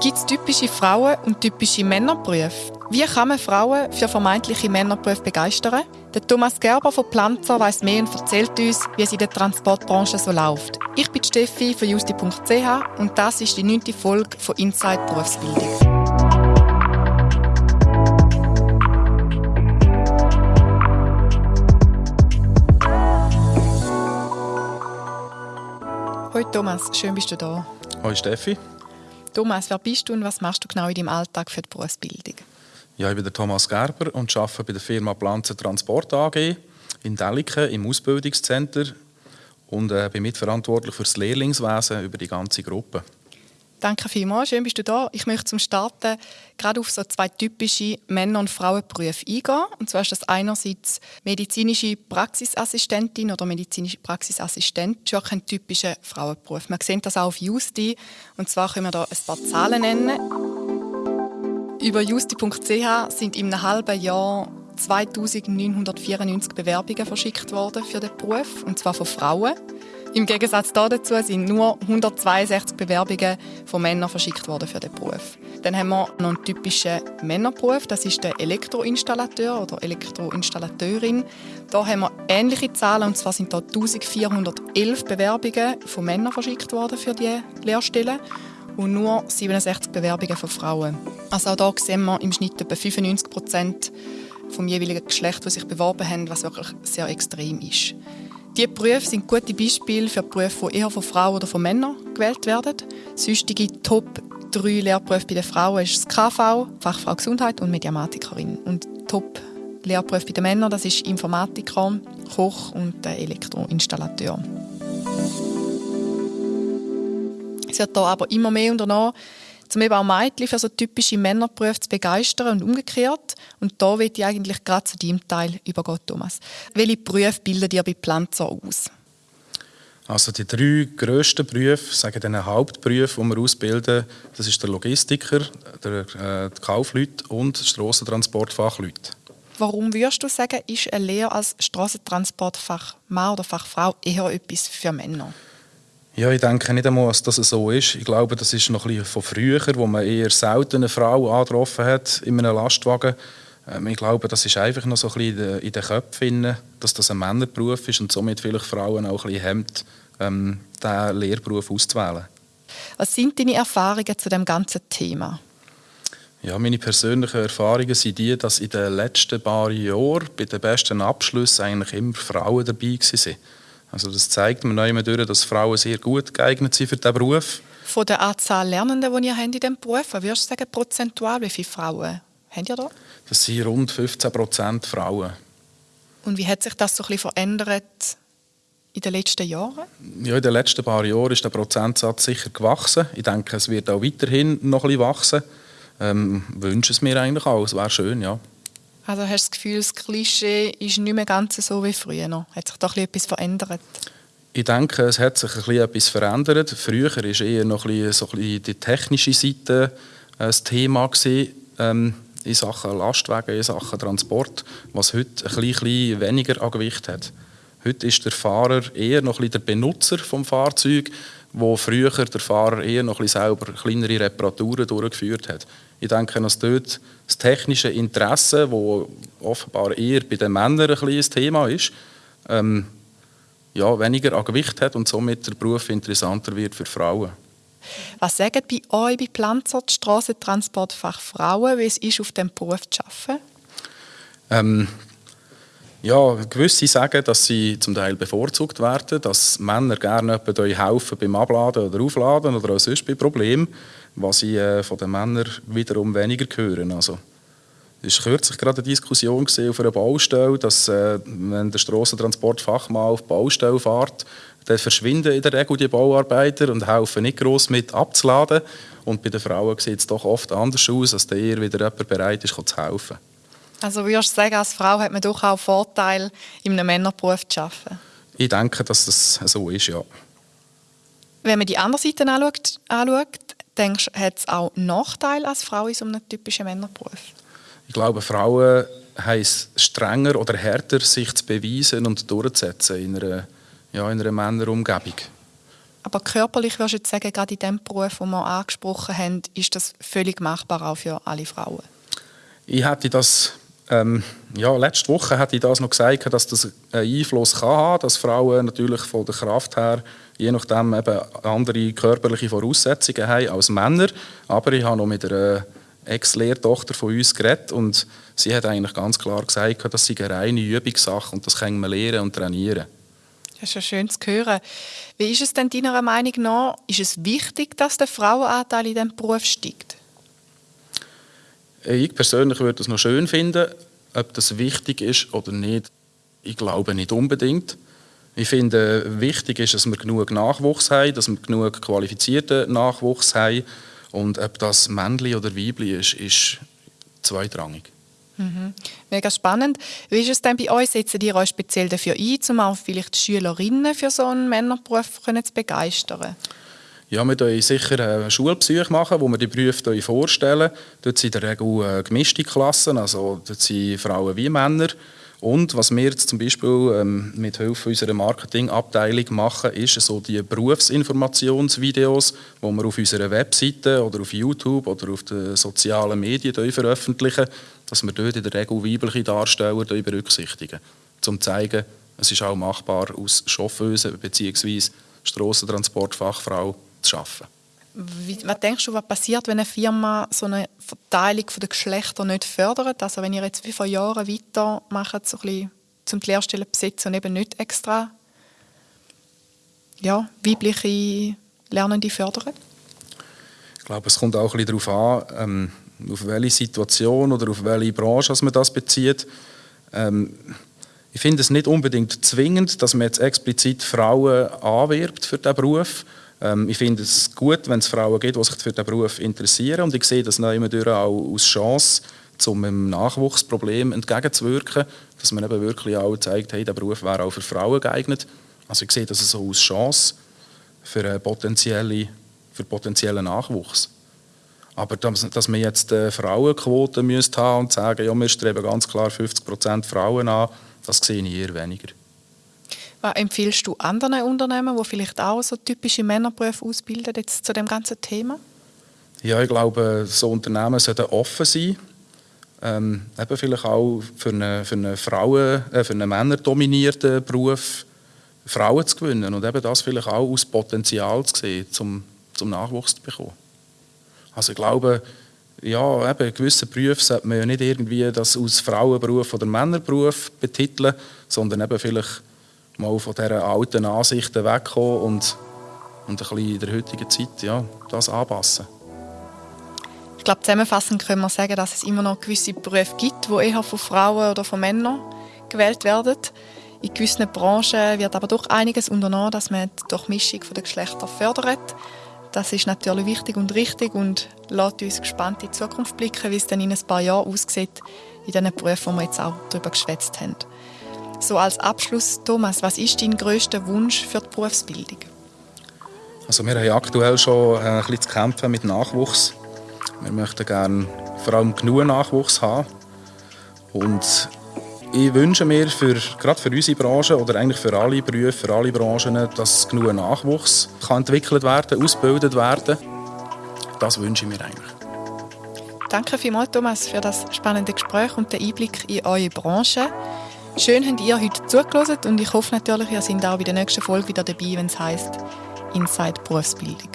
Gibt es typische Frauen- und typische Männerberufe? Wie kann man Frauen für vermeintliche Männerberufe begeistern? Der Thomas Gerber von Planzer weiß mehr und erzählt uns, wie es in der Transportbranche so läuft. Ich bin Steffi von justi.ch und das ist die neunte Folge von Inside Berufsbildung. Hallo Thomas, schön bist du da. Hallo Steffi. Thomas, wer bist du und was machst du genau in deinem Alltag für die Berufsbildung? Ja, ich bin der Thomas Gerber und arbeite bei der Firma Planzen Transport AG in Deliken im Ausbildungscenter und äh, bin mitverantwortlich für das Lehrlingswesen über die ganze Gruppe. Danke vielmals, schön bist du da. Ich möchte zum Starten gerade auf so zwei typische Männer- und Frauenberufe eingehen. Und zwar ist das einerseits medizinische Praxisassistentin oder medizinische Praxisassistent. Das ist ein typischer Frauenberuf. Man sieht das auch auf Justi. Und zwar können wir da ein paar Zahlen nennen. Über justi.ch sind in einem halben Jahr 2994 Bewerbungen verschickt worden für den Beruf, und zwar von Frauen. Im Gegensatz dazu sind nur 162 Bewerbungen von Männern verschickt worden für den Beruf. Dann haben wir noch einen typischen Männerberuf, das ist der Elektroinstallateur oder Elektroinstallateurin. Da haben wir ähnliche Zahlen, und zwar sind da 1411 Bewerbungen von Männern verschickt worden für die Lehrstellen und nur 67 Bewerbungen von Frauen. Also auch hier sehen wir im Schnitt etwa 95 Prozent vom jeweiligen Geschlecht, das sich beworben haben, was wirklich sehr extrem ist. Diese Berufe sind gute Beispiele für Berufe, die eher von Frauen oder von Männern gewählt werden. Sonstige Top 3 Lehrberufe bei den Frauen ist das KV, Fachfrau Gesundheit und Mediamatikerin. Und Top Lehrberufe bei den Männern, das ist Informatiker, Koch und Elektroinstallateur. Es wird hier aber immer mehr unternommen, um eben auch Mädchen für so typische Männerberufe zu begeistern und umgekehrt. Und da will ich eigentlich gerade zu deinem Teil übergehen, Thomas. Welche Berufe bildet ihr bei Planzer aus? Also die drei grössten Berufe, sagen den Hauptberufe, die wir ausbilden, das ist der Logistiker, der äh, Kaufleute und Strassentransportfachleute. Warum würdest du sagen, ist eine Lehre als Strassentransportfachmann oder Fachfrau eher etwas für Männer? Ja, ich denke nicht einmal, dass das so ist. Ich glaube, das ist noch ein bisschen von früher, wo man eher selten eine Frau angetroffen hat in einem Lastwagen. Ähm, ich glaube, das ist einfach noch so ein bisschen in den Köpfen, dass das ein Männerberuf ist und somit vielleicht Frauen auch ein bisschen hemmt, ähm, diesen Lehrberuf auszuwählen. Was sind deine Erfahrungen zu dem ganzen Thema? Ja, meine persönlichen Erfahrungen sind die, dass in den letzten paar Jahren bei den besten Abschlüssen eigentlich immer Frauen dabei waren. Also das zeigt mir neu durch, dass Frauen sehr gut geeignet sind für diesen Beruf. Von der Anzahl Lernenden, die ihr habt in diesem Beruf, würdest du sagen, prozentual, wie viele Frauen habt ihr da? Das sind rund 15 Prozent Frauen. Und wie hat sich das so ein bisschen verändert in den letzten Jahren? Ja, in den letzten paar Jahren ist der Prozentsatz sicher gewachsen. Ich denke, es wird auch weiterhin noch ein bisschen wachsen. Ähm, wünsche es mir eigentlich auch. Es wäre schön, ja. Also hast du das Gefühl, das Klischee ist nicht mehr ganz so wie früher? Hat sich da etwas verändert? Ich denke, es hat sich etwas verändert. Früher war eher noch ein so ein die technische Seite äh, das Thema gewesen, ähm, in Sachen Lastwagen, in Sachen Transport, was heute ein bisschen weniger an Gewicht hat. Heute ist der Fahrer eher noch ein der Benutzer des Fahrzeugs, wo früher der Fahrer eher noch ein selber kleinere Reparaturen durchgeführt hat. Ich denke, dass dort das technische Interesse, das offenbar eher bei den Männern ein, ein Thema ist, ähm, ja, weniger an Gewicht hat und somit der Beruf interessanter wird für Frauen. Was sagen bei euch bei Planzer die Strassentransportfachfrauen, wie es ist, auf diesem Beruf zu arbeiten? Ähm, ja, gewisse sagen, dass sie zum Teil bevorzugt werden, dass Männer gerne euch helfen beim Abladen oder Aufladen oder auch sonst bei Problemen, was ich äh, von den Männern wiederum weniger höre. Also, es war kürzlich gerade eine Diskussion auf einer Baustelle, dass äh, wenn der Strassentransportfachmann auf die Baustelle fährt, dann verschwinden in der Regel die Bauarbeiter und helfen nicht gross mit abzuladen. Und bei den Frauen sieht es doch oft anders aus, als eher wieder jemand bereit ist, zu helfen. Also würdest du sagen, als Frau hat man doch auch Vorteil, in einem Männerberuf zu arbeiten? Ich denke, dass das so ist, ja. Wenn man die andere Seite anschaut, anschaut denkst du, hat es auch Nachteile als Frau in so einem typischen Männerberuf? Ich glaube, Frauen haben es strenger oder härter, sich zu beweisen und durchzusetzen in einer, ja, in einer Männerumgebung. Aber körperlich würdest du jetzt sagen, gerade in dem Beruf, den wir angesprochen haben, ist das völlig machbar auch für alle Frauen? Ich hätte das, ähm, ja, letzte Woche hätte ich das noch gesagt, dass das einen Einfluss kann haben, dass Frauen natürlich von der Kraft her je nachdem eben andere körperliche Voraussetzungen haben als Männer. Aber ich habe noch mit einer Ex-Lehrtochter von uns geredet und sie hat eigentlich ganz klar gesagt, das sei eine reine Übungssache und das kann man lernen und trainieren. Das ist ja schön zu hören. Wie ist es denn deiner Meinung nach? Ist es wichtig, dass der Frauenanteil in diesem Beruf steigt? Ich persönlich würde es noch schön finden, ob das wichtig ist oder nicht. Ich glaube nicht unbedingt. Ich finde, wichtig ist, dass wir genug Nachwuchs haben, dass wir genug qualifizierten Nachwuchs haben. Und ob das Männli oder Weibli ist, ist zweitrangig. Mhm. Mega spannend. Wie ist es denn bei euch? Setzen ihr euch speziell dafür ein, um auch vielleicht Schülerinnen für so einen Männerberuf zu begeistern? Ja, wir machen sicher eine Schulpsych machen, wo wir die Berufe vorstellen. Dort sind in der Regel äh, gemischte Klassen, also dort sind Frauen wie Männer. Und was wir jetzt zum Beispiel ähm, mit Hilfe unserer Marketingabteilung machen, ist so die Berufsinformationsvideos, die wir auf unserer Webseite oder auf YouTube oder auf den sozialen Medien veröffentlichen, dass wir dort in der Regel weibliche Darsteller berücksichtigen, um zu zeigen, es ist auch machbar, aus Chauffeuse bzw. Strassentransportfachfrau zu arbeiten. Wie, was denkst du, was passiert, wenn eine Firma so eine Verteilung der Geschlechter nicht fördert? Also wenn ihr jetzt wie vor Jahren weitermacht, so ein bisschen zum die Lehrstellen besetzen und eben nicht extra ja, weibliche Lernende fördern? Ich glaube, es kommt auch ein bisschen darauf an, ähm, auf welche Situation oder auf welche Branche man das bezieht. Ähm, ich finde es nicht unbedingt zwingend, dass man jetzt explizit Frauen anwirbt für diesen Beruf. Ähm, ich finde es gut, wenn es Frauen gibt, die sich für diesen Beruf interessieren. Und ich sehe das immer auch als Chance, um einem Nachwuchsproblem entgegenzuwirken, dass man eben wirklich auch zeigt, hey, der Beruf wäre auch für Frauen geeignet. Also ich sehe das so als Chance für, potenzielle, für potenziellen Nachwuchs. Aber dass, dass wir jetzt eine Frauenquote müsste haben und sagen, ja, wir streben ganz klar 50% Frauen an, das sehe ich eher weniger. Was empfiehlst du anderen Unternehmen, die vielleicht auch so typische Männerberufe ausbilden, jetzt zu dem ganzen Thema? Ja, ich glaube, so Unternehmen sollten offen sein. Ähm, eben vielleicht auch für einen, für einen, Frauen, äh, für einen männerdominierten Beruf Frauen zu gewinnen und eben das vielleicht auch als Potenzial zu sehen, zum, zum Nachwuchs zu bekommen. Also ich glaube, ja, eben, gewisse Berufe sollte man ja nicht irgendwie das als Frauenberuf oder Männerberuf betiteln, sondern eben vielleicht mal von dieser alten Ansichten wegkommen und, und ein bisschen in der heutigen Zeit ja, das anpassen. Ich glaube, zusammenfassend können wir sagen, dass es immer noch gewisse Berufe gibt, die eher von Frauen oder von Männern gewählt werden. In gewissen Branchen wird aber doch einiges unternommen, dass man die Durchmischung der Geschlechter fördert. Das ist natürlich wichtig und richtig und lässt uns gespannt in die Zukunft blicken, wie es dann in ein paar Jahren aussieht, in diesen Berufen, die wir jetzt auch darüber geschwätzt haben. So als Abschluss, Thomas, was ist dein grösster Wunsch für die Berufsbildung? Also wir haben aktuell schon äh, ein bisschen zu kämpfen mit Nachwuchs. Wir möchten gerne vor allem genug Nachwuchs haben. Und ich wünsche mir für, gerade für unsere Branche oder eigentlich für alle Berufe, für alle Branchen, dass genug Nachwuchs kann entwickelt werden, ausgebildet werden. Das wünsche ich mir eigentlich. Danke vielmals, Thomas, für das spannende Gespräch und den Einblick in eure Branche. Schön habt ihr heute zugelassen und ich hoffe natürlich, ihr seid auch bei der nächsten Folge wieder dabei, wenn es heisst Inside Berufsbildung.